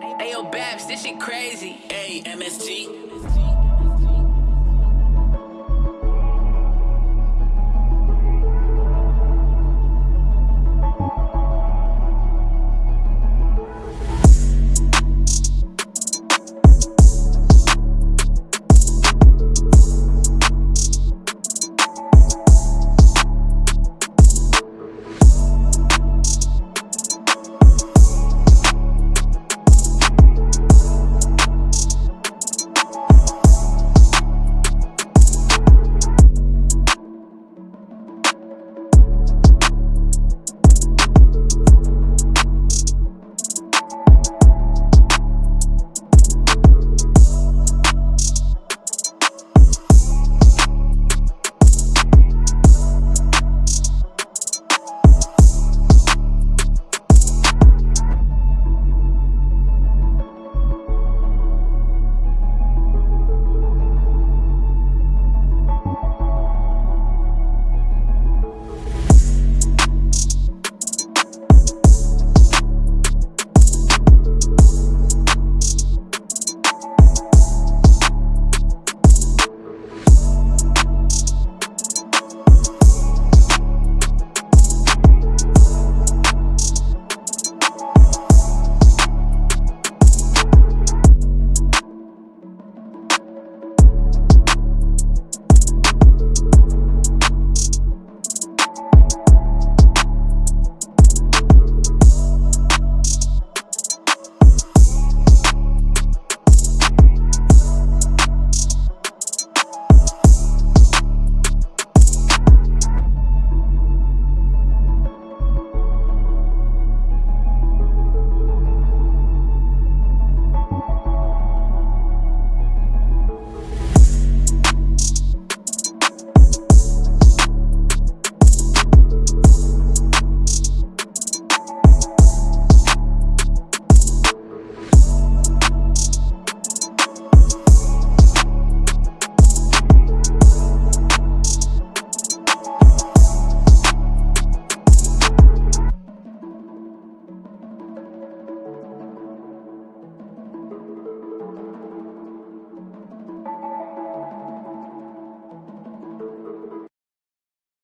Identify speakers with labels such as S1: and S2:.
S1: Ayo, Babs, this shit crazy.
S2: Hey, MST.